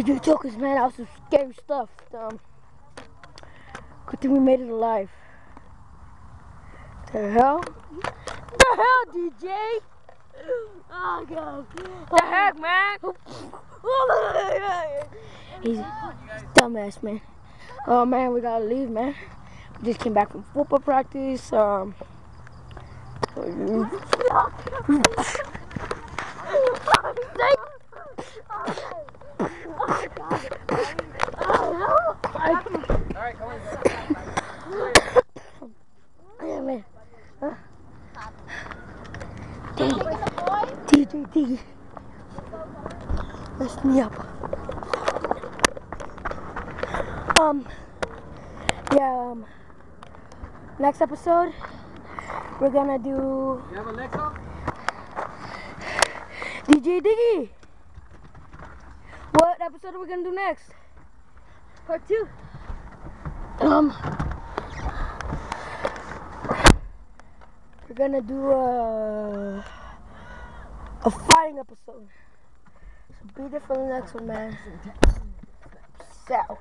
DJ Jokers, man, that was some scary stuff. Um, good thing we made it alive. The hell? The hell, DJ? Oh, God. The heck, man? He's dumbass, man. Oh, man, we gotta leave, man. We just came back from football practice. Um, Alright, come on. yeah, man. DJ, DJ. Mess me up. Um, yeah, um, next episode, we're gonna do You have Alexa? DJ Diggy. Episode are we gonna do next? Part two. Um, we're gonna do a a fighting episode. So be there for the next one, man. So.